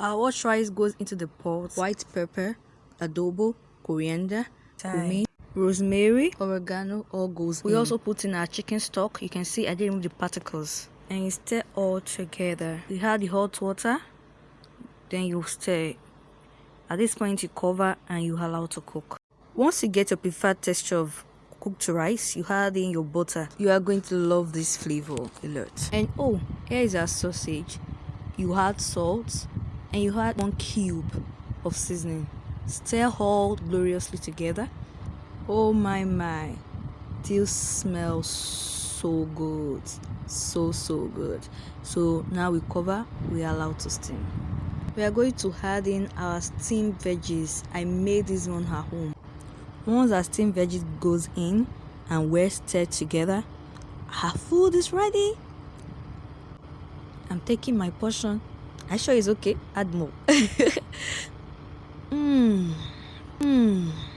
Uh, our washed rice goes into the pot. White pepper, adobo, coriander, cumin, rosemary, oregano all goes We in. also put in our chicken stock. You can see I didn't remove the particles. And you stir all together. You add the hot water. Then you stir. At this point you cover and you allow to cook. Once you get your preferred texture of cooked rice you add in your butter you are going to love this flavor a lot and oh here is our sausage you add salt and you add one cube of seasoning. Stir all gloriously together. Oh my my. This smells so good. So so good. So now we cover we allow to steam. We are going to add in our steamed veggies. I made this one at home. Once our steamed veggies goes in and we're stirred together our food is ready. I'm taking my portion I sure it's okay. Add more. Mmm. Mmm.